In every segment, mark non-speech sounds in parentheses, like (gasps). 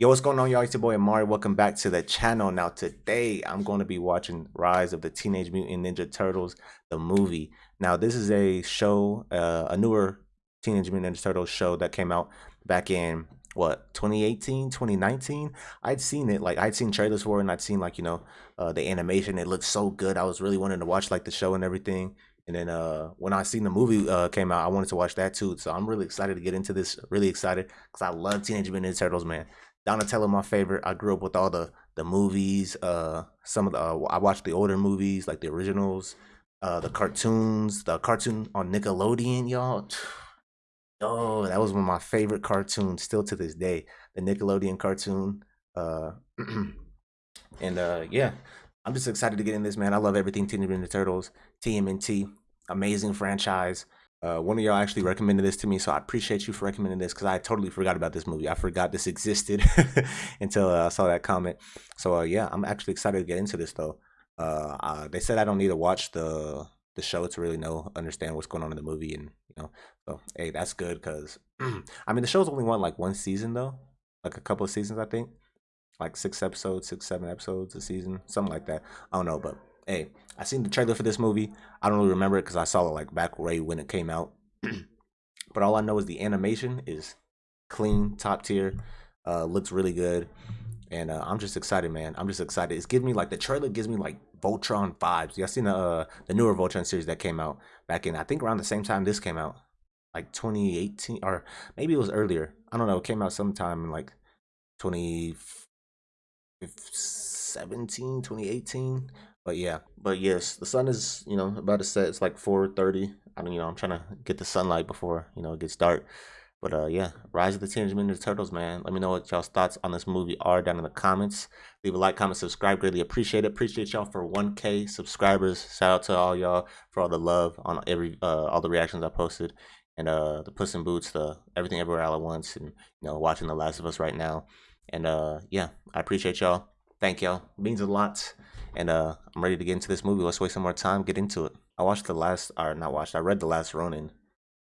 Yo, what's going on, y'all? It's your boy Amari. Welcome back to the channel. Now, today I'm going to be watching Rise of the Teenage Mutant Ninja Turtles, the movie. Now, this is a show, uh, a newer Teenage Mutant Ninja Turtles show that came out back in what 2018 2019 i'd seen it like i'd seen trailers for it and i'd seen like you know uh, the animation it looked so good i was really wanting to watch like the show and everything and then uh, when I seen the movie uh, came out, I wanted to watch that too. So I'm really excited to get into this. Really excited because I love Teenage Mutant Ninja Turtles, man. Donatello, my favorite. I grew up with all the the movies. Uh, some of the uh, I watched the older movies, like the originals, uh, the cartoons, the cartoon on Nickelodeon, y'all. (sighs) Oh, that was one of my favorite cartoons, still to this day. The Nickelodeon cartoon. Uh, (clears throat) and uh, yeah, I'm just excited to get in this, man. I love everything Teenage Mutant Ninja Turtles, TMNT, amazing franchise. Uh, one of y'all actually recommended this to me, so I appreciate you for recommending this because I totally forgot about this movie. I forgot this existed (laughs) until uh, I saw that comment. So uh, yeah, I'm actually excited to get into this though. Uh, they said I don't need to watch the the show to really know understand what's going on in the movie, and you know, so hey, that's good because (clears throat) I mean the show's only won like one season though, like a couple of seasons I think, like six episodes, six seven episodes a season, something like that. I don't know, but hey, I seen the trailer for this movie. I don't really remember it because I saw it like back way when it came out. (clears throat) but all I know is the animation is clean, top tier, uh, looks really good, and uh, I'm just excited, man. I'm just excited. It's giving me like the trailer gives me like Voltron vibes. Y'all seen the uh, the newer Voltron series that came out back in I think around the same time this came out, like 2018 or maybe it was earlier. I don't know. It came out sometime in like 2017, 2018 but yeah. But yes the sun is you know about to set. It's like 4:30. i mean you know i'm trying to get the sunlight before you know it gets dark. But uh yeah. Rise of the teenage mutant turtles man. Let me know what y'all's thoughts on this movie are down in the comments. Leave a like comment subscribe. Greatly appreciate it. Appreciate y'all for 1k subscribers. Shout out to all y'all for all the love on every uh all the reactions i posted. And uh the puss in boots the everything everywhere all at once and you know watching the last of us right now. And uh yeah. I appreciate y'all. Thank y'all. Means a lot and uh, I'm ready to get into this movie. Let's waste some more time, get into it. I watched the last, or not watched, I read The Last Ronin.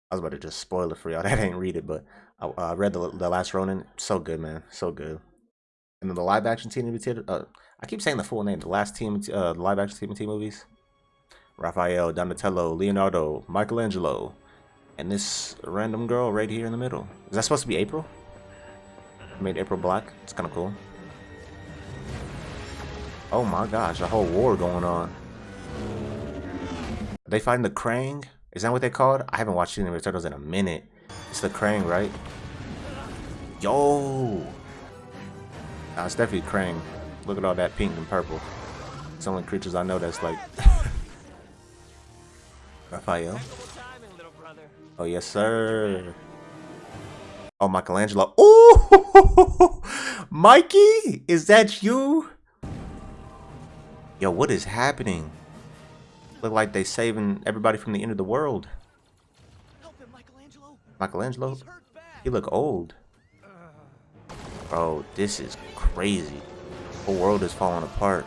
I was about to just spoil it for y'all (laughs) that didn't read it, but I uh, read the, the Last Ronin. So good, man. So good. And then the live action TMNT, uh, I keep saying the full name. The last team, uh, live action TMNT movies. Raphael, Donatello, Leonardo, Michelangelo, and this random girl right here in the middle. Is that supposed to be April? I made April black. It's kind of cool. Oh my gosh, a whole war going on. Are they fighting the Krang? Is that what they called? I haven't watched any of the Turtles in a minute. It's the Krang, right? Yo! Nah, it's definitely Krang. Look at all that pink and purple. It's the only creatures I know that's like... (laughs) Raphael? Oh, yes, sir. Oh, Michelangelo. Oh! (laughs) Mikey! Is that you? Yo, what is happening? Look like they saving everybody from the end of the world. Him, Michelangelo. Michelangelo? He look old. Bro, this is crazy. The whole world is falling apart.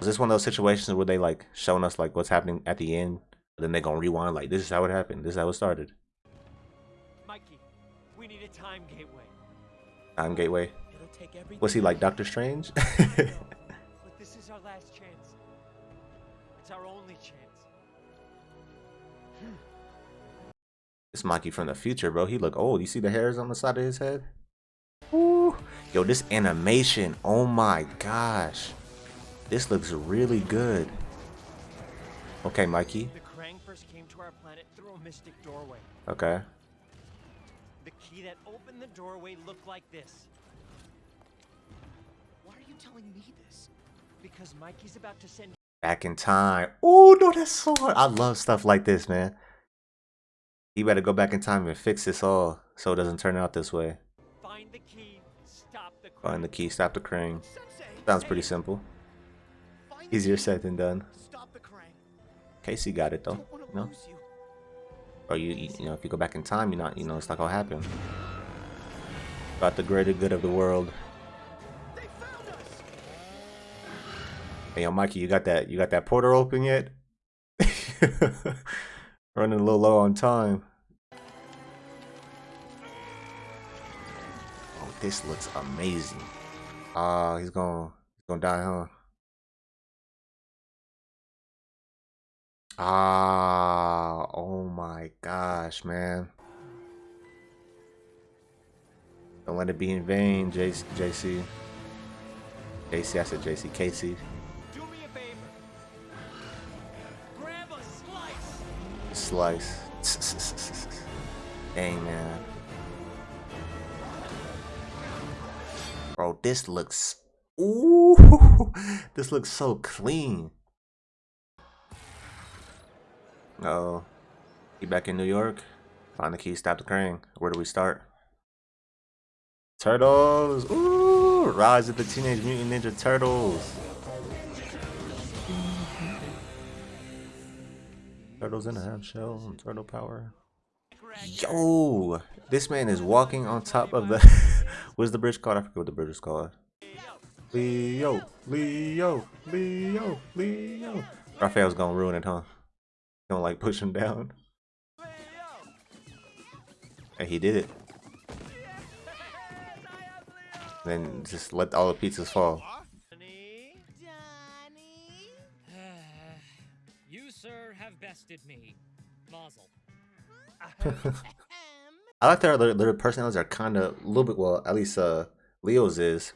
Is this one of those situations where they like showing us like what's happening at the end? Then they gonna rewind like this is how it happened. This is how it started. Mikey, we need a time gateway. Time gateway. Was he like Doctor Strange? (laughs) This Mikey from the future, bro. He look old. You see the hairs on the side of his head? Ooh. Yo, this animation. Oh my gosh. This looks really good. Okay, Mikey. The Krang first came to our planet through a mystic doorway. Okay. The key that opened the doorway looked like this. Why are you telling me this? Because Mikey's about to send Back in time. Oh, no, that's so hard. I love stuff like this, man. You better go back in time and fix this all so it doesn't turn out this way. Find the key, stop the Krang. Find the key, stop the Krang. Sounds pretty simple. Easier said than done. Casey got it though. No. Or oh, you, you know, if you go back in time, you're not, you know, it's not gonna happen. About the greater good of the world. Hey, yo, Mikey, you got that? You got that portal open yet? (laughs) Running a little low on time. Oh, this looks amazing. Ah, he's gonna he's gonna die, huh? Ah, oh my gosh, man. Don't let it be in vain. JC, JC I said JC. Casey. Slice. Dang, man. Bro, this looks... Ooh, (laughs) this looks so clean. Uh oh. He back in New York? Find the key, stop the Krang. Where do we start? Turtles! Ooh! Rise of the Teenage Mutant Ninja Turtles! Turtles in a half shell, and turtle power. Yo! This man is walking on top of the... (laughs) What's the bridge called? I forget what the bridge is called. Leo! Leo! Leo! Leo! Raphael's gonna ruin it, huh? Gonna like push him down. And he did it. Then just let all the pizzas fall. Have me. Mazel. (laughs) I like their, their, their personalities are kind of a little bit, well, at least uh, Leo's is.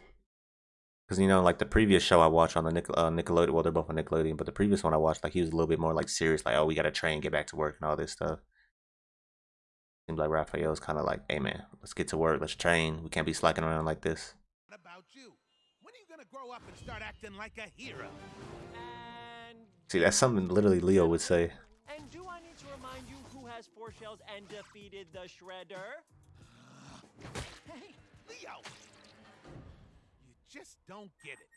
Because, you know, like the previous show I watched on the Nickel, uh, Nickelodeon, well, they're both on Nickelodeon, but the previous one I watched, like, he was a little bit more, like, serious, like, oh, we got to train, get back to work, and all this stuff. Seems like Raphael's kind of like, hey, man, let's get to work, let's train. We can't be slacking around like this. What about you? When are you gonna grow up and start acting like a hero? And See, that's something literally Leo would say. and do I need to remind you who has four shells and defeated the Shredder? Hey, Leo! You just don't get it.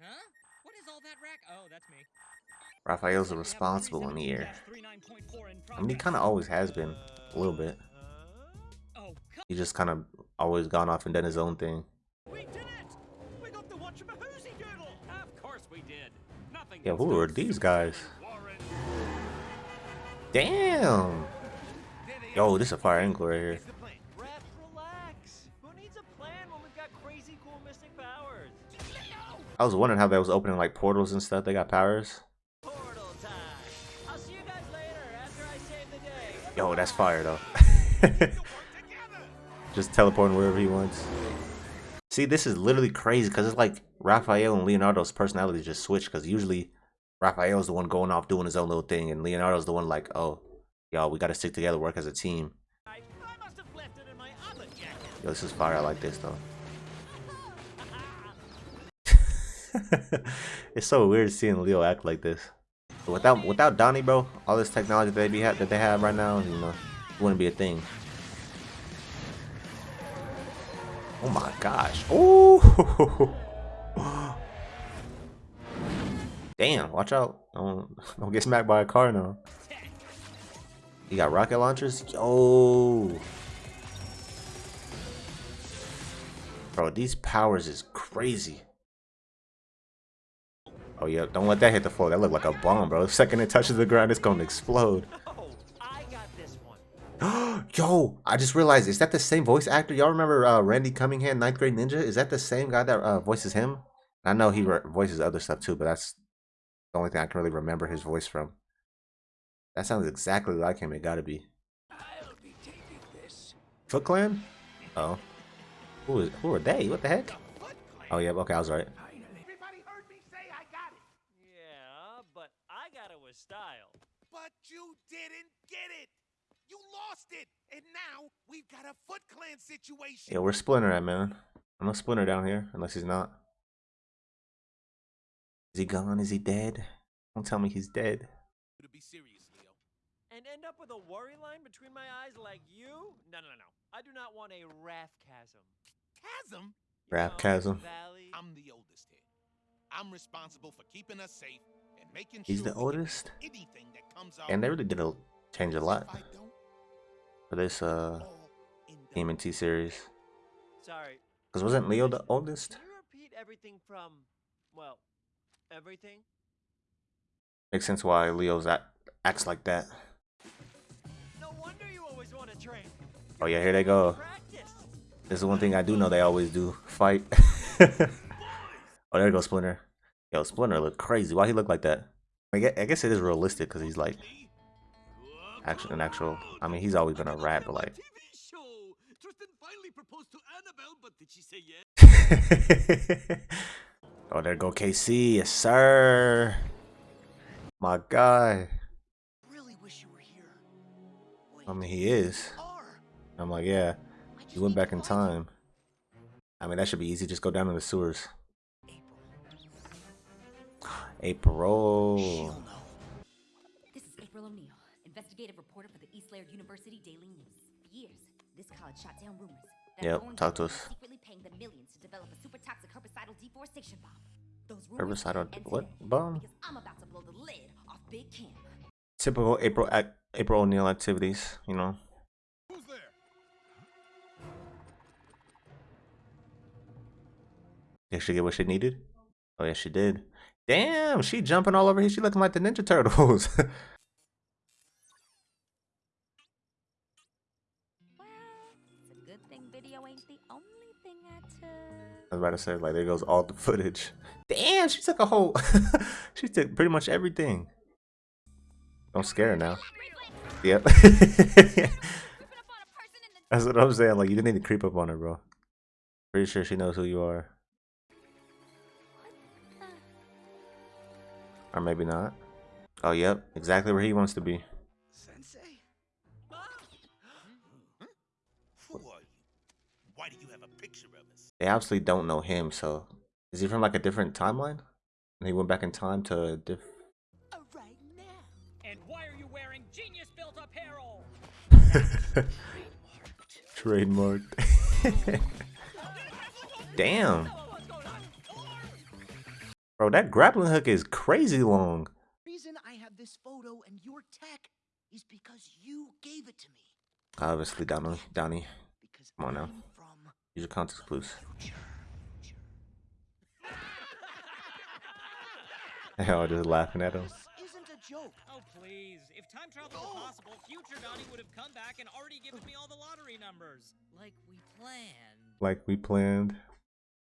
Huh? What is all that rack? Oh, that's me. Raphael's a responsible one here. I mean, he kind of always has been, a little bit. Oh, He just kind of always gone off and done his own thing. We did it! We got to watch a Mahoozy Doodle! Of course we did. Nothing Yeah, who are these guys? Damn! Yo, this is a fire angle right here. Here's the plan. Rap, relax. Who needs a plan when we've got crazy cool mystic powers? I was wondering how that was opening like portals and stuff. They got powers. Portal time. I'll see you guys later after I save the day. Yo, that's fire though. (laughs) We'll work together. (laughs) just teleporting wherever he wants. See, this is literally crazy because it's like Raphael and Leonardo's personalities just switch. Because usually Raphael's the one going off doing his own little thing, and Leonardo's the one like, oh, y'all, we got to stick together, work as a team. Have. Yo, this is fire. I like this though. (laughs) it's so weird seeing Leo act like this. Without without Donnie, bro, all this technology that they be ha- that they have right now, you know, wouldn't be a thing. Oh my gosh! Oh, (laughs) damn! Watch out! Don't (laughs) don't get smacked by a car now. You got rocket launchers, yo. Bro, these powers is crazy. Oh yeah, don't let that hit the floor. That looked like a bomb, bro. The second it touches the ground, it's gonna explode. (laughs) Oh, I got this one. (gasps) Yo, I just realized, is that the same voice actor? Y'all remember uh, Randy Cunningham, Ninth Grade Ninja? Is that the same guy that uh, voices him? I know he voices other stuff too, but that's the only thing I can really remember his voice from. That sounds exactly like him. It gotta be. Foot Clan? Oh. Who is? Who are they? What the heck? Foot Oh yeah. Okay, I was right. Everybody heard me say I got it. Yeah, but I got it with style. But you didn't get it. You lost it. And now we've got a Foot Clan situation. Yeah, we're Splinter man. I'm a Splinter down here, unless he's not. Is he gone? Is he dead? Don't tell me he's dead. To be serious, Leo. And end up with a worry line between my eyes like you? No, no, no. I do not want a wrath chasm. Chasm? Wrath chasm. Valley. I'm the oldest here. I'm responsible for keeping us safe and making He's sure the oldest? anything that comes And they really did a, change a lot If I don't, for this uh all in the TMNT series. Sorry. Cause wasn't Leo the oldest? Can you repeat everything from, well, everything? Makes sense why Leo's act, acts like that. No wonder you always want to train. Oh yeah, here they go. This is one thing I do know they always do. Fight. (laughs) Oh, there goes Splinter. Yo, Splinter look crazy. Why he look like that? I guess, it is realistic because he's like actual an actual. I mean, he's always been a rat, but like. Tristan finally proposed to Annabelle, but did she say yes? (laughs) oh, there go Casey, yes sir. My guy. Really wish you were here. I mean, he is. I'm like, yeah. I just He went back in time. I mean, that should be easy. Just go down in the sewers. April. April. This is April O'Neil, investigative reporter for the East Laird University Daily News. For years, this college shot down rumors that Yep, talk to us. Secretly paying them millions to develop a super toxic herbicidal deforestation bomb. Those Herbicidal what bomb? Because I'm about to blow the lid off Big Camp. Typical April ac- April O'Neil activities. You know. Who's there? Did she get what she needed? Oh yeah, she did. Damn, she jumping all over here. She looking like the Ninja Turtles. (laughs) I was about to say, like, there goes all the footage. Damn, she took a whole. (laughs) she took pretty much everything. Don't scare her now. Yep. (laughs) That's what I'm saying. Like, you didn't need to creep up on her, bro. Pretty sure she knows who you are. Or maybe not. Oh, yep. Exactly where he wants to be. They obviously don't know him, so. Is he from, like, a different timeline? And he went back in time to a diff. right now. And why are you wearing genius built apparel? (laughs) Trademarked. (laughs) Damn. Bro, that grappling hook is crazy long. reason I have this photo and your tech is because you gave it to me. Obviously, Donnie. Donnie. Because Come on now. I'm from Use your context clues. (laughs) future. Hell, just laughing at him. This isn't a joke. Oh, please. If time travel were oh! possible, future Donnie would have come back and already given me all the lottery numbers. Like we planned. Like we planned.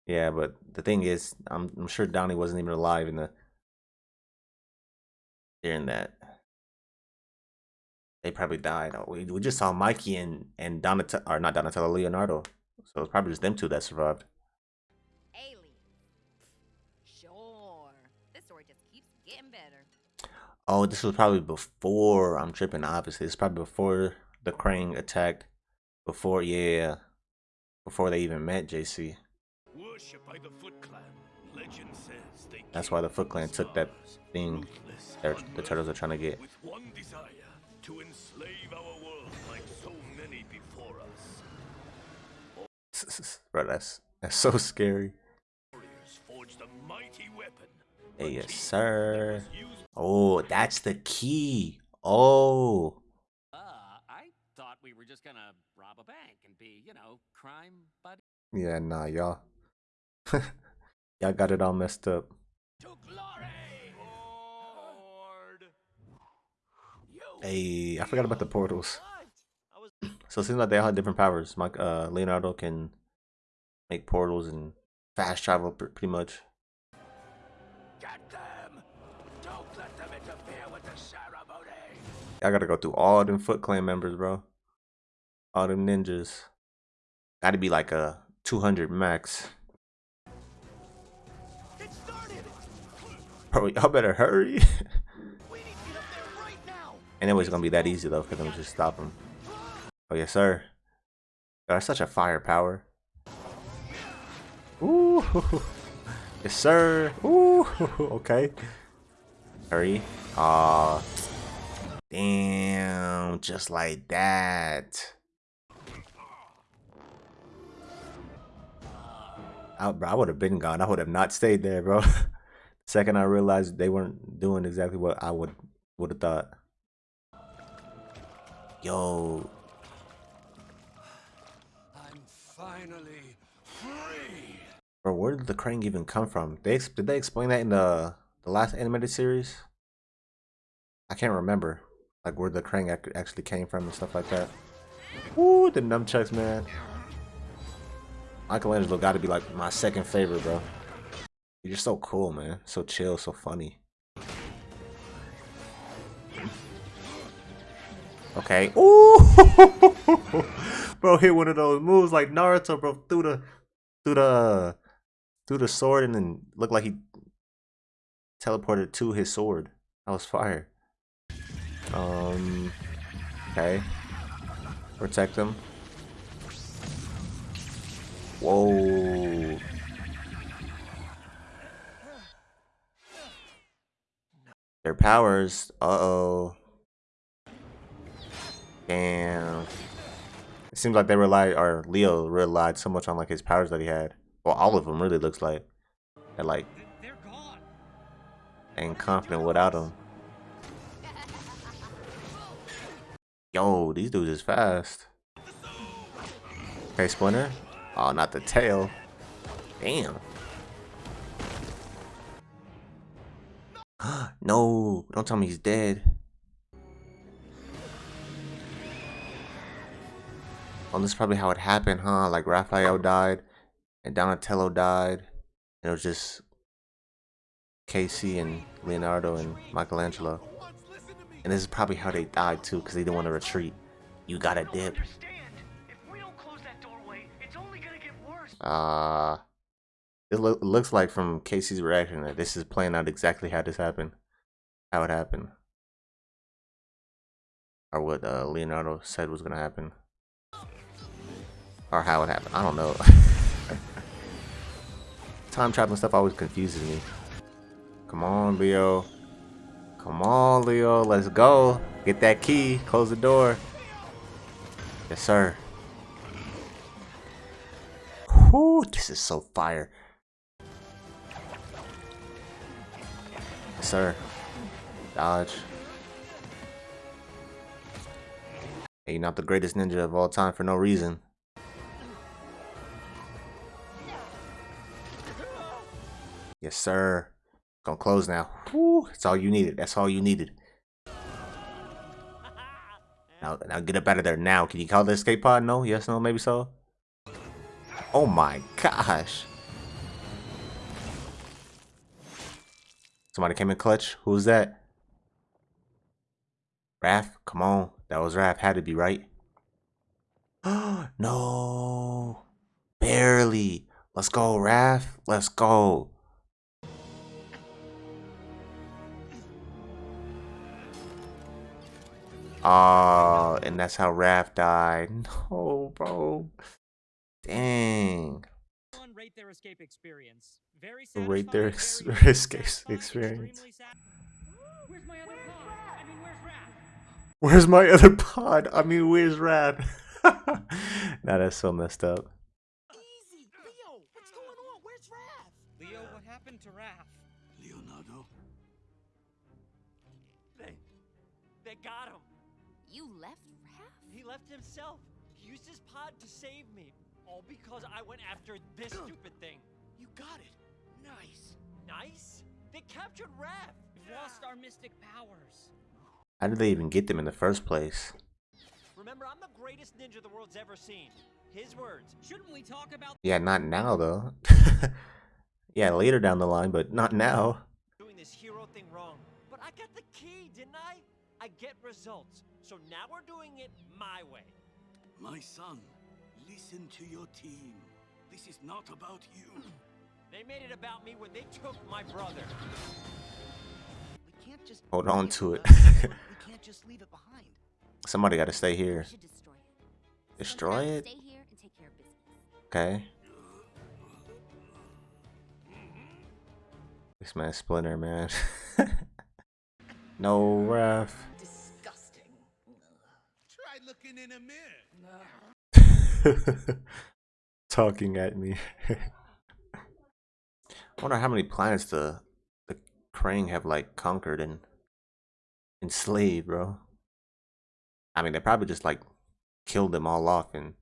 Yeah, but the thing is, I'm, I'm sure Donnie wasn't even alive in the during that. They probably died. Oh, We, we just saw Mikey and and Donatello, or not Donatello, Leonardo. So it's probably just them two that survived. Alien. Sure. This story just keeps getting better. Oh, this was probably before. I'm tripping. Obviously, it's probably before the Krang attacked. Before, yeah, before they even met JC. Worshipped by the Foot Clan. Legend says they That's why the Foot Clan took that thing ruthless, they're, the turtles are trying to get. With one desire, Bro, that's that's so scary. Warriors forged a mighty weapon. Hey, yes, sir. that was used Oh, that's the key. Oh, Uh, I thought we were just gonna rob a bank and be, you know, crime buddy. yeah, nah, y'all. (laughs) y'all got it all messed up. to glory. Hey, I forgot about the portals. What? I was So it seems like they all have different powers. Mike, uh, Leonardo can make portals and fast travel pr- pretty much. get them. Don't let them interfere with the ceremony. I gotta go through all them Foot Clan members, bro. All them ninjas. Gotta be like a 200 max. Bro, y'all better hurry. (laughs) We need to get up there right now. and it was gonna be that easy though, for them to just stop him. Oh yes, sir. That's such a firepower. Ooh, yes, sir. Ooh, okay. Hurry. Aw, uh, damn, just like that. I, bro, I would have been gone. I would have not stayed there, bro. (laughs) Second, I realized they weren't doing exactly what I would would have thought. Yo, bro, where did the Krang even come from? They did they explain that in the the last animated series? I can't remember, like where the Krang actually came from and stuff like that. Ooh, the nunchucks, man. Michelangelo got to be like my second favorite, bro. You're so cool, man. So chill, so funny. Okay. (laughs) Ooh, bro, hit one of those moves like Naruto, bro, through the, through the, through the sword, and then looked like he teleported to his sword. That was fire. Um. Okay. Protect him. Whoa. Their powers. Uh oh. Damn. It seems like they relied, or Leo relied so much on like his powers that he had. Well, all of them really looks like. And like, They're gone. ain't confident without them. Yo, these dudes is fast. Okay, Splinter. Oh, not the tail. Damn. (gasps) no, don't tell me he's dead. Well, this is probably how it happened, huh? Like Raphael died, and Donatello died, and it was just Casey and Leonardo and Michelangelo. And this is probably how they died too, because they didn't want to retreat. You gotta dip. Understand? If we don't close that doorway, it's only gonna get worse. Uh, it loo- looks like from Casey's reaction that this is playing out exactly how this happened, how it happened, or what uh, Leonardo said was gonna happen, or how it happened. I don't know. (laughs) Time traveling stuff always confuses me. Come on, Leo. Come on, Leo. Let's go. Get that key. Close the door. Yes, sir. Whew, this is so fire. Yes, sir. Dodge. Hey, you're not the greatest ninja of all time for no reason. Yes, sir. Gonna close now. Whew, that's all you needed. That's all you needed. Now, now get up out of there now. Can you call the escape pod? No? Yes, no, maybe so? Oh my gosh. Somebody came in clutch. Who's that? Raph? Come on. That was Raph. Had to be right. (gasps) no. Barely. Let's go, Raph. Let's go. Oh, and that's how Raph died. (laughs) No, bro. Dang. Rate their escape experience. Very Rate their ex- very (laughs) escape experience. Where's my other pod? I mean, where's Raph? Where's my other pod? I mean, where's Raph? (laughs) now that's so messed up. Himself. He used his pod to save me. All because I went after this stupid thing. You got it. Nice. Nice? They captured Raph. We've lost our mystic powers. How did they even get them in the first place? Remember, I'm the greatest ninja the world's ever seen. His words. Shouldn't we talk about Yeah, not now though. (laughs) yeah, later down the line, but not now. Doing this hero thing wrong. But I got the key, didn't I? I get results. So now we're doing it my way. My son, listen to your team. This is not about you. They made it about me when they took my brother. We can't just Hold on to it. we can't just leave it behind. Somebody got to stay here. destroy it. Destroy it? Stay here and take care of. Okay. This man Splinter, man. (laughs) no, Raph. Disgusting. Try looking in a mirror. (laughs) Talking at me. I wonder how many planets the the Krang have like conquered and enslaved, bro. I mean, they probably just like killed them all off, and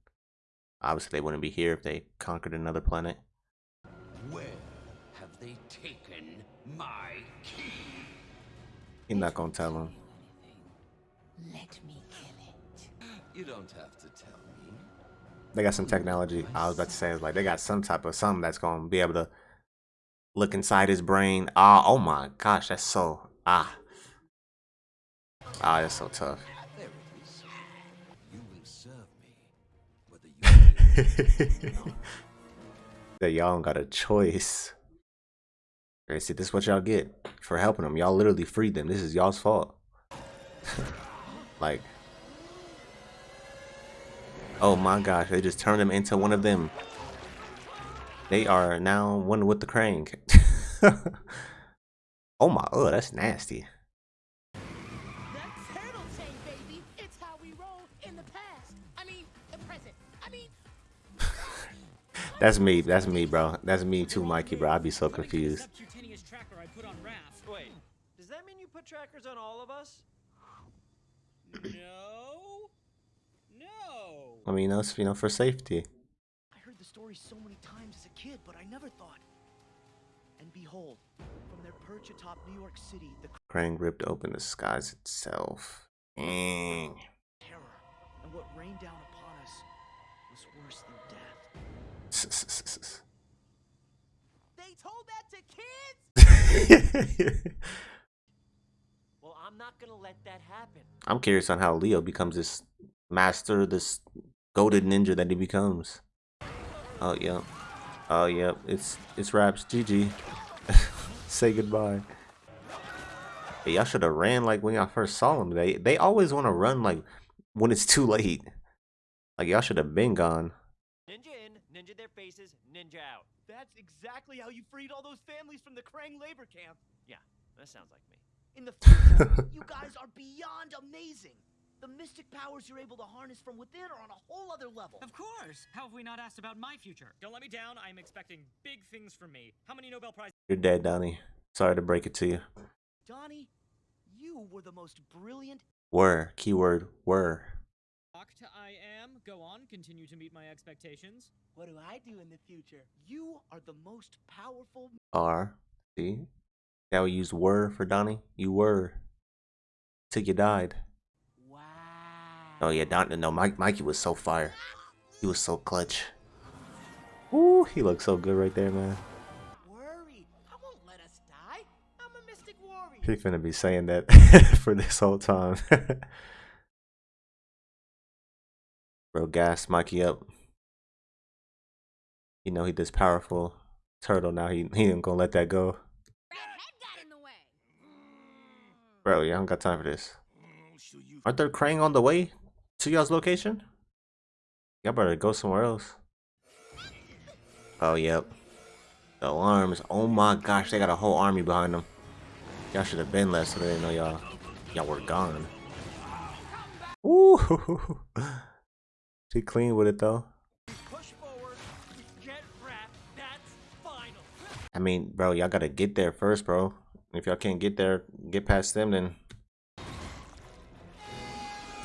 obviously they wouldn't be here if they conquered another planet. Where have they taken my key? He's not gonna tell him. Let me kill it. You don't have to tell me. They got some technology. I was about to say, like they got some type of something that's gonna be able to look inside his brain. Ah, oh my gosh, that's so ah. Ah, that's so tough. There it is. You will serve me, whether you (laughs) will not. that y'all don't got a choice. Okay, see, this is what y'all get for helping them. Y'all literally freed them. This is y'all's fault. (laughs) like, oh my gosh, they just turned him into one of them. They are now one with the Krang. (laughs) oh my, oh, that's nasty. That's turtle chain, baby. It's how we roll in the past. I mean, the present. I mean, (laughs) That's me. That's me, bro. That's me too, Mikey, bro. I'd be so confused. subcutaneous tracker I put on Raph. Wait, does that mean you put trackers on all of us? No. I mean, that's you know for safety. I heard the story so many times as a kid, but I never thought. And behold, from their perch atop New York City, the Krang ripped open the skies itself. Dang. terror and what rained down upon us was worse than death. (laughs) They told that to kids? (laughs) Well, I'm not gonna let that happen. I'm curious on how Leo becomes this master, this goaded ninja that he becomes. Oh yep. Oh yep. It's it's raps. GG. (laughs) Say goodbye. Hey, y'all should have ran like when y'all first saw them. They they always want to run like when it's too late. Like y'all should have been gone. Ninja in, ninja their faces, ninja out. That's exactly how you freed all those families from the Krang labor camp. Yeah, that sounds like me. In the future, you guys are beyond amazing. The mystic powers you're able to harness from within are on a whole other level. Of course. How have we not asked about my future? Don't let me down. I'm expecting big things from me. How many Nobel Prizes? You're dead, Donnie. Sorry to break it to you. Donnie, you were the most brilliant. Were keyword were. Talk to I am. Go on. Continue to meet my expectations. What do I do in the future? You are the most powerful. Are see Now we use were for Donnie. You were till you died. Wow. Oh yeah, Don. No, Mike. Mikey was so fire. He was so clutch. Ooh, he looks so good right there, man. Worry. I won't let us die. I'm a mystic warrior. He finna be saying that (laughs) for this whole time. (laughs) Bro, gas Mikey up. You know he this powerful turtle now. He he ain't gonna let that go. Bro, yeah, I don't got time for this. I'll show you Aren't there Krang on the way to y'all's location? Y'all better go somewhere else. Oh, yep. The alarms. Oh my gosh, they got a whole army behind them. Y'all should have been left so they didn't know y'all y'all were gone. Ooh. (laughs) She clean with it though. I mean, bro, y'all gotta get there first, bro. If y'all can't get there, get past them, then.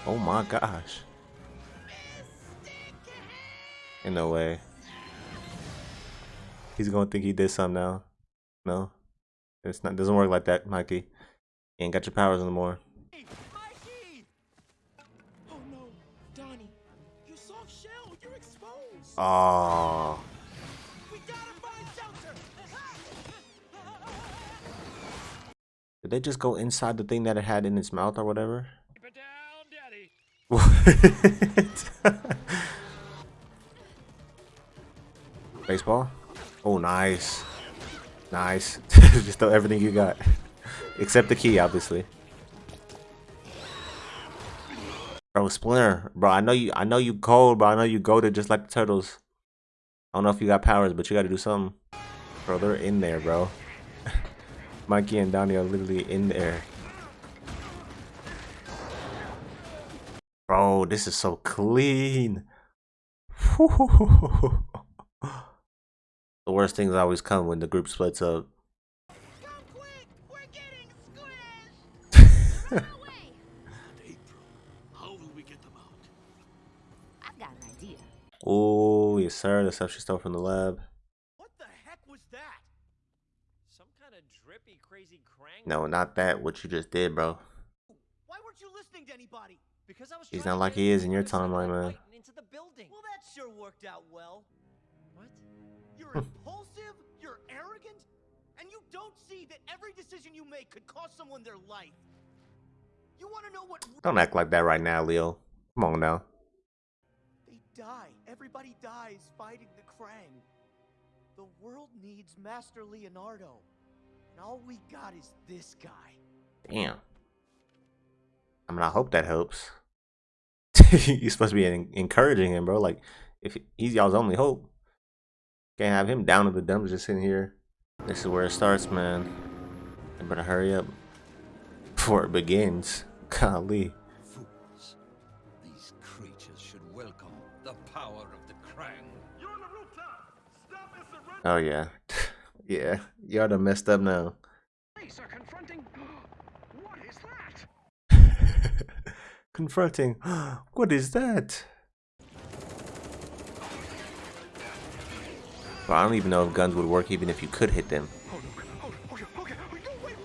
Oh my gosh. In no way. He's gonna think he did something now. No, it's not. Doesn't work like that, Mikey. You ain't got your powers anymore. Oh no, Donnie, exposed. Oh, did they just go inside the thing that it had in its mouth or whatever? Keep it down, Daddy. What? Baseball? Oh, nice. Nice. (laughs) Just throw everything you got. Except the key, obviously. Bro, Splinter. Bro, I know you I know you cold, bro. I know you goaded just like the turtles. I don't know if you got powers, but you gotta do something. Bro, they're in there, bro. (laughs) Mikey and Donnie are literally in there. Bro, this is so clean. (laughs) the worst things always come when the group splits up. (laughs) Come quick! We're getting squished. Away! April, how will we get them out? I've got an idea. Oh, yes, sir. The stuff she stole from the lab. What the heck was that? Some kind of drippy, crazy crank. No, not that. What you just did, bro. Why weren't you listening to anybody? Because I was He's not like he is in your timeline, sunlight man. Into the building. Well, that sure worked out well. What? You're impulsive. You're arrogant. and you don't see that every decision you make could cost someone their life. You want to know what Don't act like that right now, Leo. Come on now. They die. Everybody dies fighting the Krang. The world needs Master Leonardo. And all we got is this guy. Damn. I mean, I hope that helps. (laughs) You're supposed to be encouraging him, bro. Like, if he's y'all's only hope, can't have him down in the dumps just sitting here. This is where it starts, man. You better hurry up before it begins. (laughs) Golly. Fools. These creatures should welcome the power of the Krang. The rooftop. Stop and surrender. Oh yeah, (laughs) yeah. Y'all done messed up now. Police are confronting. what is that? Confronting. (gasps) What is that? Well, I don't even know if guns would work even if you could hit them. (laughs) No. Okay, okay. No, wait.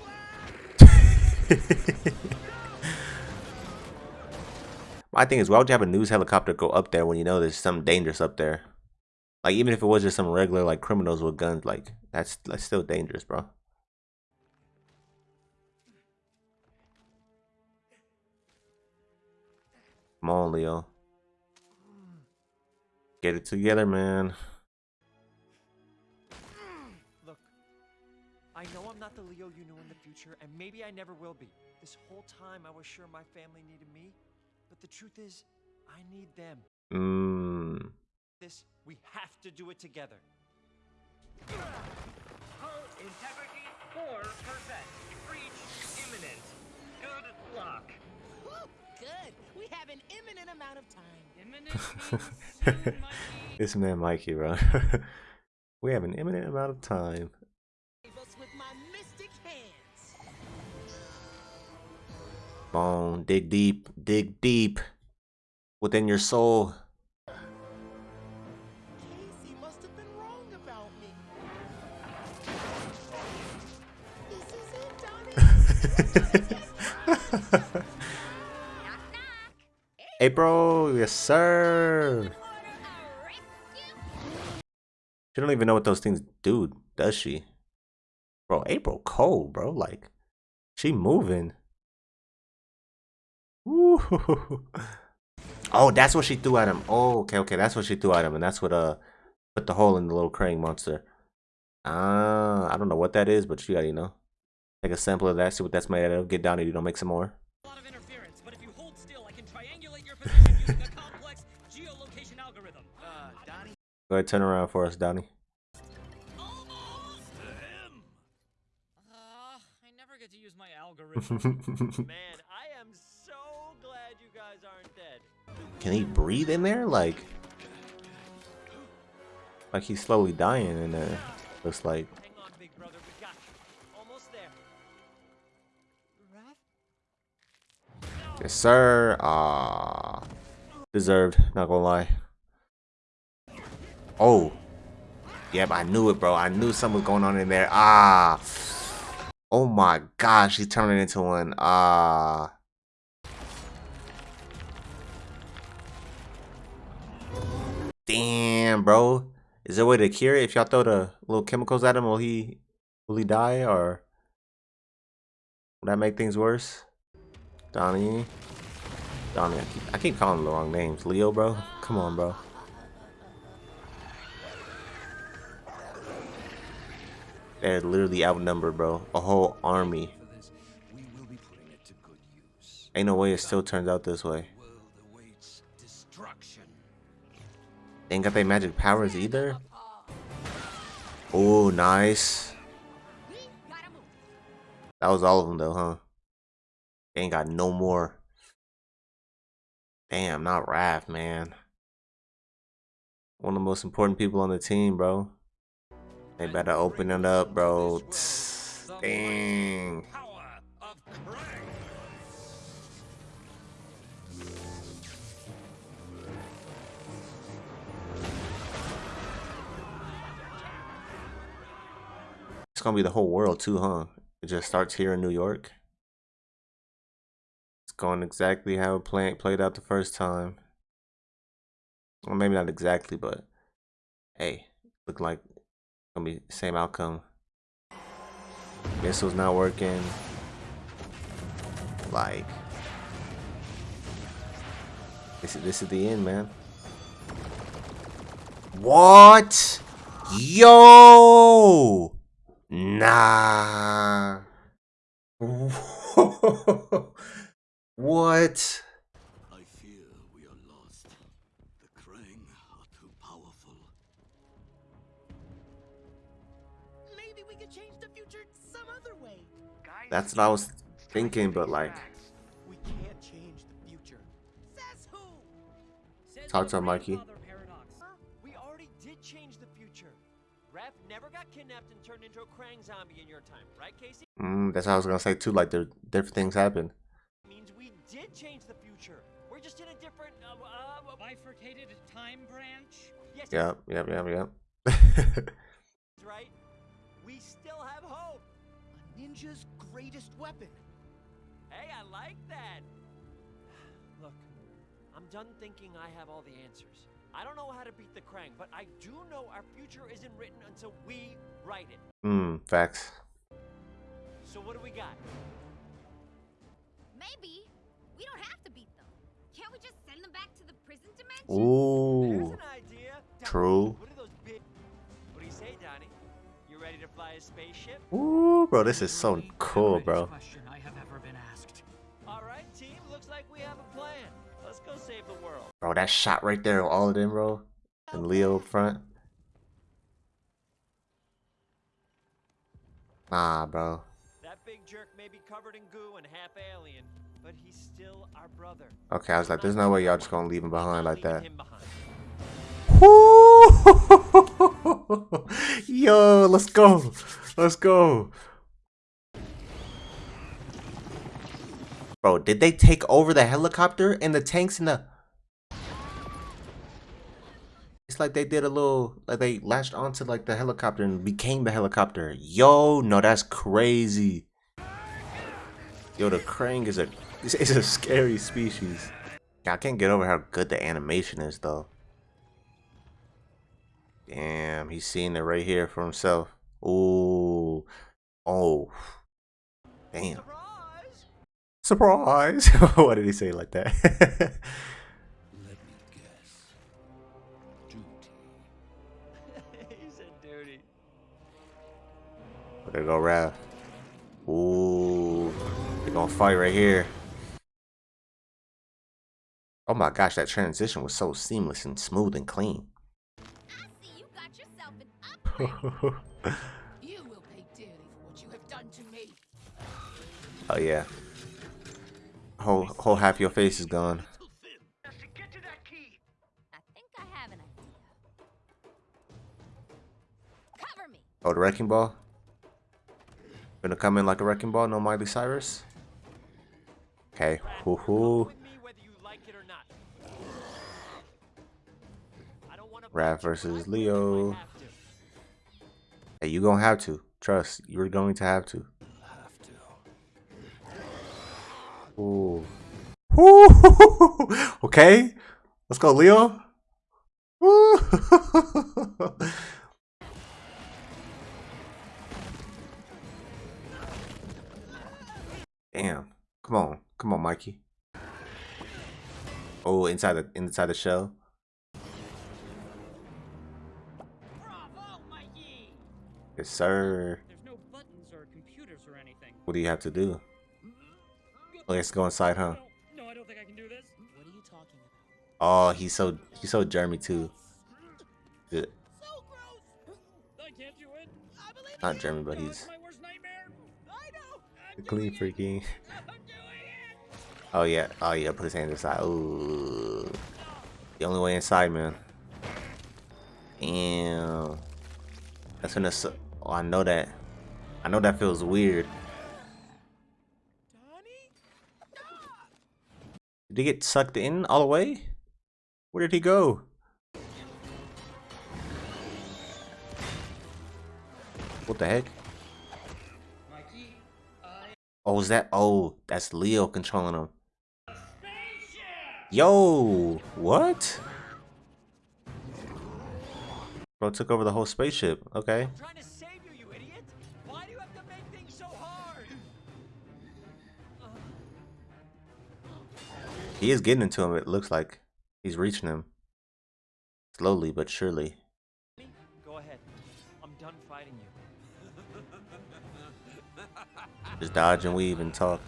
My thing is, why would you have a news helicopter go up there when you know there's something dangerous up there? Like, even if it was just some regular, like, criminals with guns, like, that's, that's still dangerous, bro. Come on, Leo. Get it together, man. Look, I know I'm not the Leo you knew in the future, and maybe I never will be. This whole time I was sure my family needed me, but the truth is, I need them. Mmm. This, we have to do it together. Hull integrity 4%. Breach imminent. Good luck. Woo, good. We have an imminent amount of time. Imminent (laughs) means soon, Mikey. This man Mikey, bro. (laughs) we have an imminent amount of time. With my mystic hands. Bone, dig deep, dig deep within your soul. Casey (laughs) April, yes sir. She don't even know what those things do, does she? Bro, April cold, bro. Like, she moving. (laughs) Oh, that's what she threw at him. Oh, okay, okay. That's what she threw at him, and that's what uh put the hole in the little Krang monster. Ah, I don't know what that is, but you gotta, you know, take a sample of that, see what that's made out of. Get down and you don't make some more. Go ahead, turn around for us, Donnie. Uh, I never get to use my (laughs) algorithm. Man, I am so glad you guys aren't dead. Can he breathe in there? Like, like he's slowly dying in there. Looks like. Hang on, big brother, we got you. Almost there. Yes, sir. Ah, deserved. Not gonna lie. Oh, yep. I knew it, bro. I knew something was going on in there. Ah. Oh my gosh, he's turning into one. Ah. Damn, bro. Is there a way to cure it? If y'all throw the little chemicals at him, will he will he die or will that make things worse? Donnie. Donnie, I keep, I keep calling the wrong names. Leo, bro. Come on, bro. They're literally outnumbered, bro. A whole army. Ain't no way it still turns out this way. Ain't got their magic powers either. Oh, nice. That was all of them, though, huh? They ain't got no more. Damn, not Raph, man. One of the most important people on the team, bro. They better open it up, bro. Dang. It's gonna be the whole world too, huh? It just starts here in New York. It's going exactly how it play, played out the first time. Well, maybe not exactly, but hey, look like gonna be same outcome. Missile's not working. Like, this is this is the end, man. What? Yo! Nah. (laughs) what? That's what I was thinking, but like. We can't change the future. Says who? Says Talk to Mikey. paradox. We already did change the future. Raph never got kidnapped and turned into a Krang zombie in your time, right, Casey? mm, that's what I was gonna say too. Like, there different things happen. Means we did change the future. We're just in a different. Uh, uh, uh, Bifurcated time branch. yes, Yep, yep, yep, yep. (laughs) ninja's greatest weapon. Hey, I like that. (sighs) Look, I'm done thinking I have all the answers. I don't know how to beat the Krang, but I do know our future isn't written until we write it. Hmm, facts. So what do we got? Maybe. We don't have to beat them. Can't we just send them back to the prison dimension? There's Ooh, an idea. Donnie, true. Ooh, bro, this is so cool, bro. Question I have ever been asked. All right, team. Looks like we have a plan. Let's go save the world. Bro, that shot right there, all of them, bro, and Leo up front. Nah, bro. That big jerk may be covered in goo and half alien, but he's still our brother. Okay, I was like, there's no way y'all just gonna leave him behind like that. Yo, let's go. Let's go. Bro, did they take over the helicopter and the tanks and the It's like they did a little like they latched onto like the helicopter and became the helicopter. Yo, no, that's crazy. Yo, the Krang is a (laughs) is a scary species. I can't get over how good the animation is though. Damn, he's seeing it right here for himself. Ooh. Oh. Damn. Surprise! Surprise! (laughs) what did he say like that? Let me guess. Duty. (laughs) he said duty. there go Raph. Ooh. They're gonna fight right here. Oh my gosh, that transition was so seamless and smooth and clean. Oh yeah. Whole whole half your face is gone. To get to that key. I think I have an idea. Oh, the wrecking ball. Gonna come in like a wrecking ball, no Miley Cyrus. Okay. Hoo Come hoo. with me whether you like it or not. I don't wanna Raph fight you, versus but I will if I Leo. Hey, you gonna have to. Trust, you're going to have to. Have to. Ooh. Ooh. (laughs) okay. Let's go, Leo. Ooh. (laughs) Damn. Come on. Come on, Mikey. Oh, inside the inside the shell. Yes, sir. There's no buttons or computers or anything. What do you have to do? Oh, let's go inside, huh? No, no, I don't think I can do this. What are you talking about? Oh, he's so he's so Jeremy too. Good. So gross. I can't do it. I believe Not you. Jeremy, but he's my worst nightmare. I know. I'm clean doing it. freaking. I'm doing it. (laughs) Oh yeah, oh yeah, put his hand inside. Ooh. The only way inside, man. Damn. That's when it's. Oh, I know that. I know that feels weird. Did he get sucked in all the way? Where did he go? What the heck? Oh, is that? Oh, that's Leo controlling him. Yo, what? Bro took over the whole spaceship. Okay. He is getting into him, it looks like. He's reaching him. Slowly but surely. Go ahead. I'm done fighting you. Just dodge and weave and talk.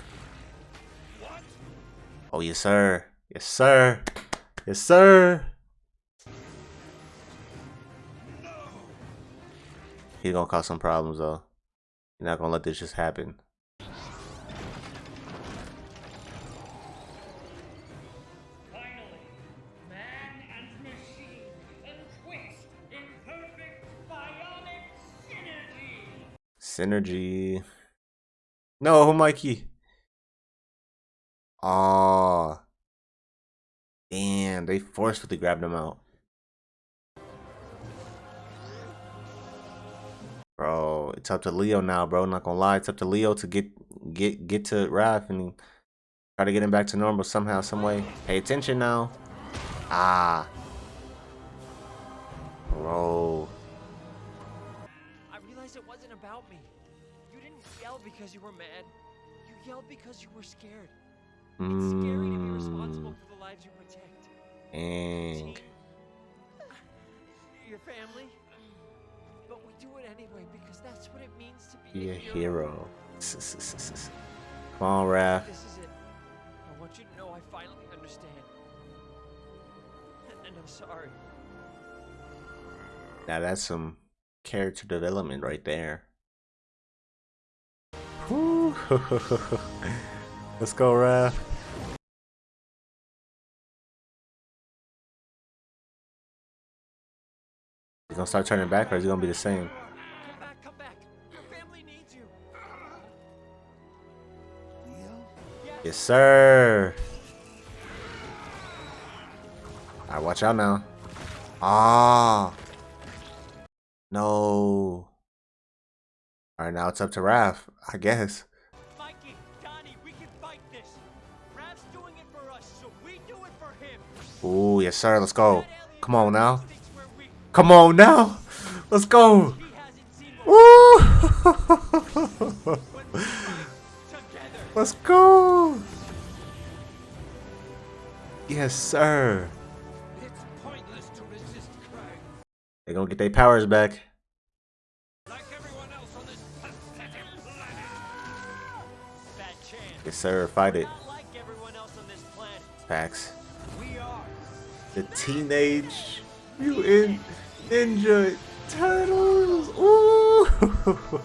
Oh, yes, sir. Yes, sir. Yes, sir. He's gonna cause some problems, though. You're not gonna let this just happen. Synergy. No, Mikey. Aw. Damn, they forcefully grabbed him out. Bro, it's up to Leo now, bro. Not gonna lie, it's up to Leo to get get get to Raph and try to get him back to normal somehow, some way. Pay attention now. Ah. Bro. Because you were mad. You yelled because you were scared. It's scary to be responsible Mm, for the lives you protect. dang. Your family. But we do it anyway because that's what it means to be, Be a hero. hero. Come on, Raph. This is it. I want you to know I finally understand. And I'm sorry. Now that's some character development right there. (laughs) Let's go, Raph. He's gonna start turning back, or is gonna be the same? Yes, sir. Alright, watch out now. Ah. No. Alright, now it's up to Raph, I guess. Ooh, yes, sir. Let's go. Come on now. Come on now. Let's go. (laughs) Let's go. Yes, sir. They're gonna get their powers back. Yes, sir. Fight it. Facts. The Teenage Mutant Ninja Turtles. Ooh.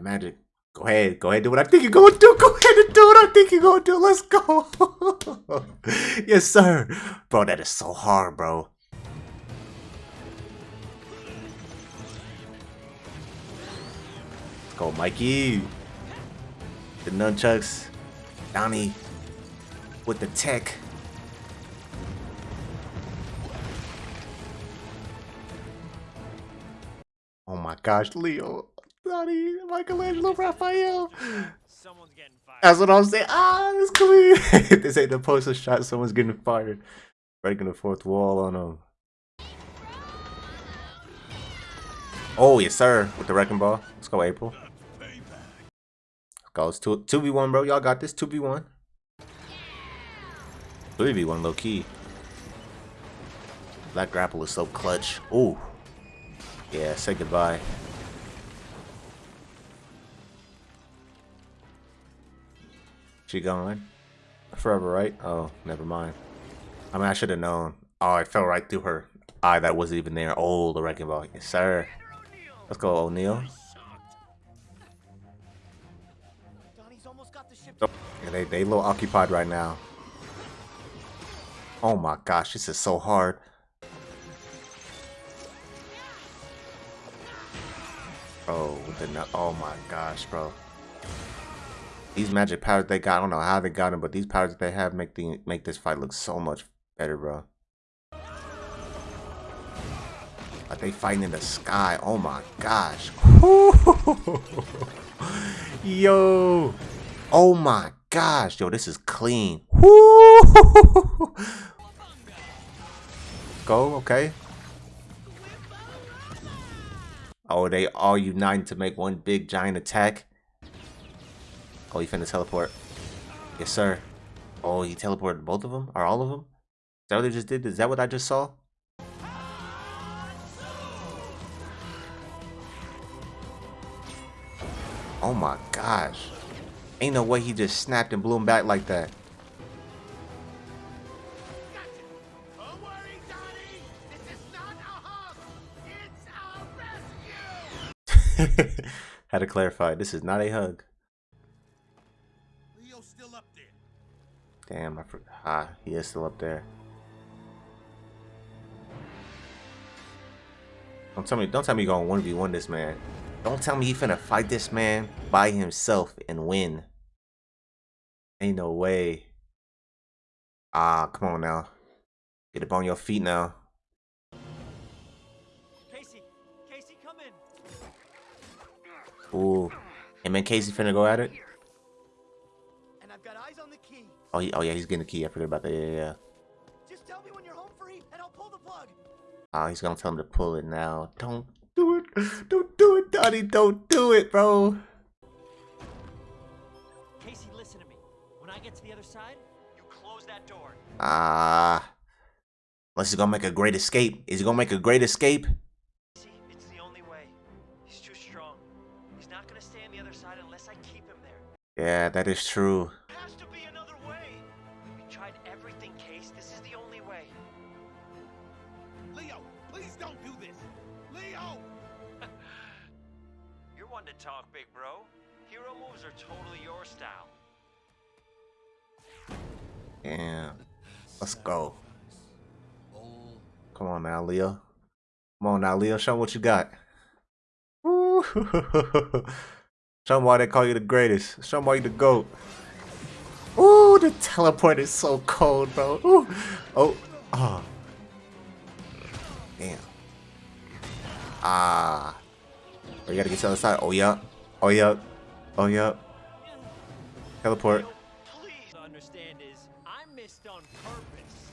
magic. Go ahead. Go ahead. Do what I think you're going to do. Go ahead and do what I think you're going to do. Let's go. (laughs) yes, sir. Bro, that is so hard, bro. Let's go, Mikey. The nunchucks. Donnie with the tech. Oh my gosh, Leo, Donnie, Michelangelo, Raphael. Someone's getting fired. That's what I'm saying. Ah, it's clean. this ain't (laughs) the poster shot. Someone's getting fired. Breaking the fourth wall on them. Oh, yes, sir. With the wrecking ball. Let's go, April. It's 2 2v1, bro. Y'all got this. 2v1. 3v1, low key. That grapple is so clutch. Ooh. Yeah, say goodbye. She gone? Forever, right? Oh, never mind. I mean, I should have known. Oh, it fell right through her eye that wasn't even there. Oh, the wrecking ball. Yes, sir. Let's go, O'Neil. Yeah, they they a little occupied right now. Oh my gosh, this is so hard. Bro, the oh my gosh, bro. These magic powers they got, I don't know how they got them, but these powers that they have make the make this fight look so much better, bro. Like they fighting in the sky. Oh my gosh. (laughs) Yo. Oh my gosh. Yo, this is clean. Woo! (laughs) Go, okay. Oh, they all uniting to make one big giant attack. Oh, he finna teleport. Yes, sir. Oh, he teleported both of them? Or all of them? Is that what they just did? Is that what I just saw? Oh my gosh. Ain't no way he just snapped and blew him back like that. Don't worry, Donnie. This is not a hug. It's a rescue. Had to clarify. This is not a hug. Leo's still up there. Damn, I forgot. Ah, he is still up there. Don't tell me. Don't tell me you're gonna one v one this man. Don't tell me he finna fight this man by himself and win. Ain't no way. Ah, come on now. Get up on your feet now. Casey, Casey, come in. Ooh. Him and Casey finna go at it? And I've got eyes on the key. Oh, he, oh yeah, he's getting the key. I forgot about that. Yeah, yeah, yeah. Just tell me when you're home free, and I'll pull the plug. Ah, he's gonna tell him to pull it now. Don't do it. Don't do it, Donnie. Don't do it, bro. Side, you close that door. Ah. Unless he's gonna make a great escape. Is he gonna make a great escape? See, it's the only way. He's too strong. He's not gonna stay on the other side unless I keep him there. Yeah, that is true. Has to be another way. We tried everything, Case. This is the only way. Leo, please don't do this. Leo. (laughs) You're one to talk, big bro. Hero moves are totally Damn. Let's go. Come on now, Leo. Come on now, Leo. Show what you got. Show 'em why they call you the greatest. Show 'em why you the GOAT. Ooh, the teleport is so cold, bro. Ooh. Oh. Oh. Damn. Ah. Oh, you gotta get to the other side. Oh, yeah. Oh, yeah. Oh, yeah. Teleport.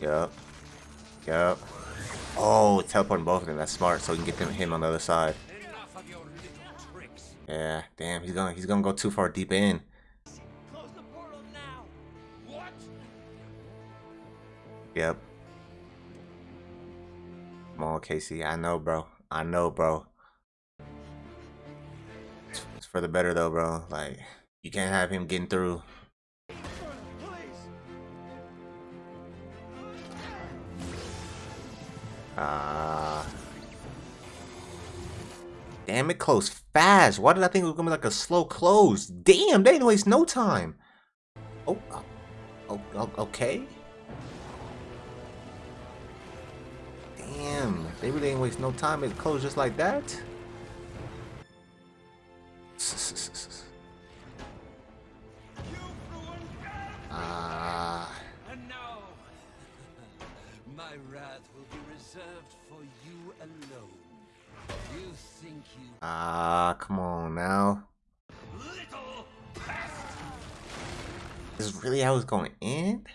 Yep. Yep. Oh, teleporting both of them. That's smart. So we can get them him on the other side. Yeah. Damn. He's gonna he's gonna go too far deep in. Yep. Come on, Casey. I know, bro. I know, bro. It's for the better though, bro. Like you can't have him getting through. Ah. Damn it, close fast. Why did I think it was gonna be like a slow close? Damn, they didn't waste no time. Oh, oh, oh, oh, okay. Damn, they really didn't waste no time. It closed just like that. Ah, (laughs) my wrath will be reserved for you alone. You think you ah, come on now. little This is really how it's going to end?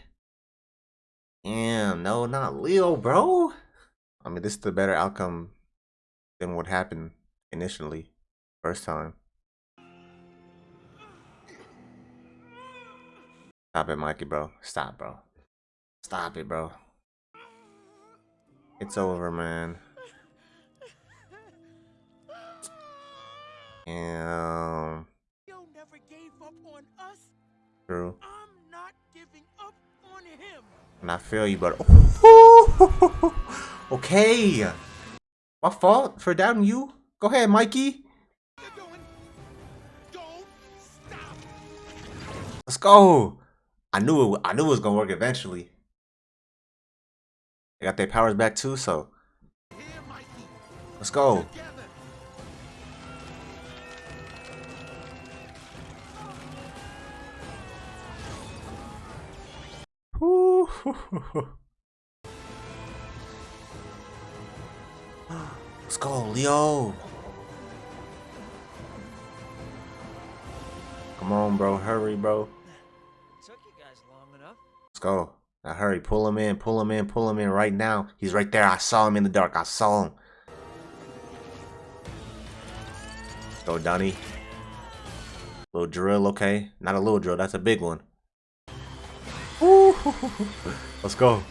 Damn, no, not Leo, bro. I mean, this is the better outcome than what happened initially, first time. Stop it, Mikey, bro. Stop, bro. Stop it, bro. It's over, man. Damn. Leo never gave up on us. True. I'm not giving up on him. And I feel you, but (laughs) okay. My fault for doubting you. Go ahead, Mikey. You're doing. Don't stop. Let's go. I knew it. I knew it was gonna work eventually. They got their powers back too, so let's go. Let's go, Leo. Come on, bro. Hurry, bro. Took you guys long enough. Let's go. Now hurry. Pull him in. Pull him in. Pull him in right now. He's right there. I saw him in the dark. I saw him. Go Donnie. Little drill, okay. Not a little drill, that's a big one. Woo! Let's go.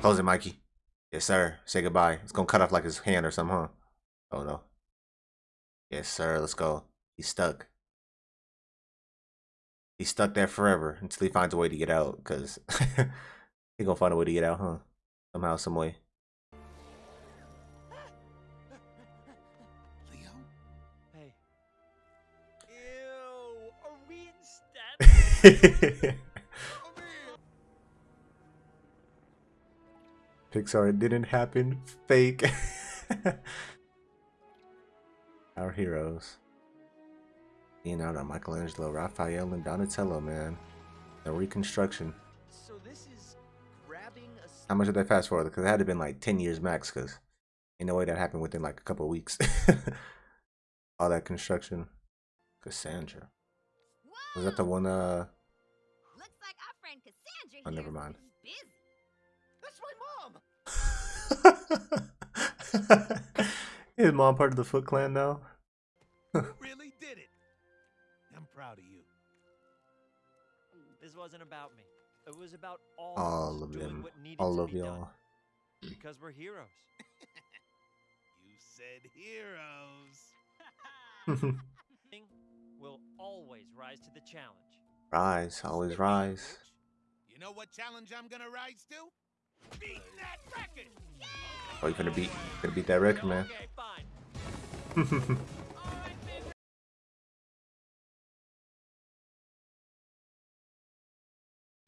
Close it, Mikey. Yes, sir. Say goodbye. It's gonna cut off like his hand or something, huh? Oh no. Yes, sir. Let's go. He's stuck. He's stuck there forever until he finds a way to get out, because (laughs) he gonna find a way to get out, huh? Somehow, some way. Leo? Hey. Ew. Are we in (laughs) Pixar, it didn't happen. Fake. (laughs) Our heroes. Leonardo, Michelangelo, Raphael, and Donatello, man. The reconstruction. So this is grabbing a How much did they fast forward? Because it had to been like 10 years max, because in no way that happened within like a couple of weeks. (laughs) All that construction. Cassandra. Was that the one, uh... Looks like our friend Cassandra Oh, never mind. That's my mom. (laughs) Is mom part of the Foot Clan now? (laughs) Really wasn't about me. It was about all, All of doing them. what needed All to of be y'all. Because we're heroes. (laughs) You said heroes. (laughs) Thing will always rise to the challenge. rise, always rise. You know what challenge I'm gonna rise to? Beat that record! Yeah! Oh, you're gonna beat, gonna beat that record, man. Okay, (laughs)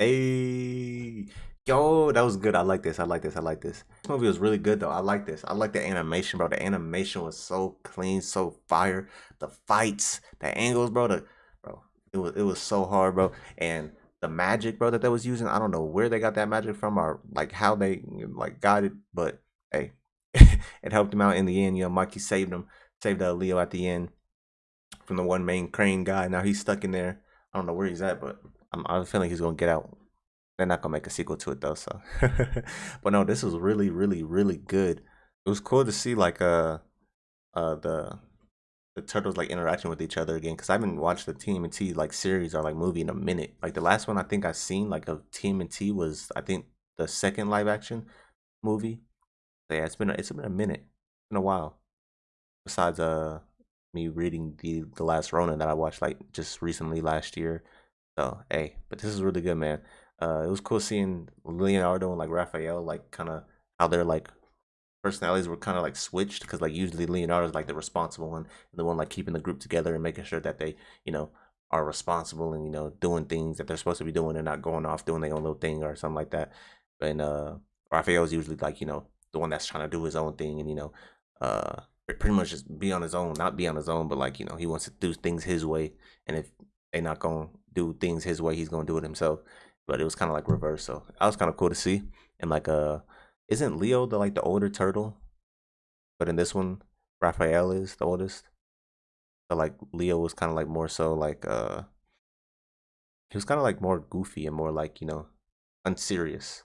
Hey, yo, that was good. I like this. I like this. I like this. This movie was really good though. I like this. I like the animation, bro. The animation was so clean, so fire. The fights, the angles, bro. The bro, it was it was so hard, bro. And the magic, bro, that they was using. I don't know where they got that magic from or like how they like got it, but hey, (laughs) it helped him out in the end. You know, Mikey saved him, saved uh, Leo at the end from the one main Krang guy. Now he's stuck in there. I don't know where he's at, but I'm, I'm feeling he's gonna get out. They're not gonna make a sequel to it though, so. (laughs) but no, this was really, really, really good. It was cool to see like uh, uh the the turtles like interacting with each other again because I haven't watched the TMNT like series or like movie in a minute. Like the last one I think I seen like of TMNT was I think the second live action movie. So yeah, it's been a, it's been a minute, it's been a while. Besides uh me reading the the last Ronin that I watched like just recently last year. So hey, but this is really good, man. Uh, it was cool seeing Leonardo and like Raphael, like kind of how their like personalities were kind of like switched because like usually Leonardo's like the responsible one, the one like keeping the group together and making sure that they you know are responsible and you know doing things that they're supposed to be doing and not going off doing their own little thing or something like that. And uh, Raphael's usually like you know the one that's trying to do his own thing and you know uh pretty much just be on his own, not be on his own, but like you know he wants to do things his way, and if they not gonna do things his way, he's gonna do it himself. But it was kind of like reverse, so that was kind of cool to see. And like uh, isn't Leo the like the older turtle? But in this one, Raphael is the oldest. So like Leo was kind of like more so like uh, he was kind of like more goofy and more like you know unserious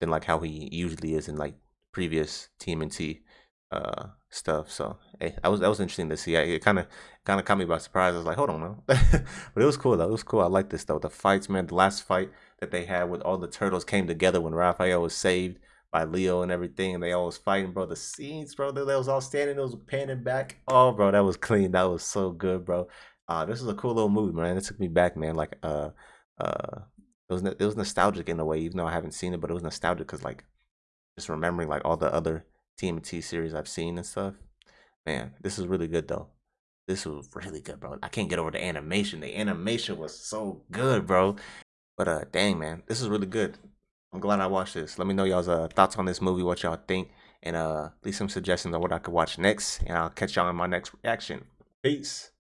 than like how he usually is in like previous TMNT uh stuff. So hey, that was that was interesting to see. I, it kind of kind of caught me by surprise. I was like, hold on, now. (laughs) but it was cool though. It was cool. I like this though. The fights, man. The last fight that they had with all the turtles came together when Raphael was saved by Leo and everything, and they all was fighting, bro. The scenes, bro. They, they was all standing, it was panning back. Oh, bro, that was clean. That was so good, bro. Uh, this was a cool little movie, man. It took me back, man. Like, uh, uh, it was it was nostalgic in a way, even though I haven't seen it, but it was nostalgic because like just remembering like all the other TMT series I've seen and stuff. Man, this is really good though. This was really good, bro. I can't get over the animation. The animation was so good, bro. But uh, dang man, this is really good. I'm glad I watched this. Let me know y'all's uh, thoughts on this movie, what y'all think, and uh, leave some suggestions on what I could watch next. And I'll catch y'all in my next reaction. Peace.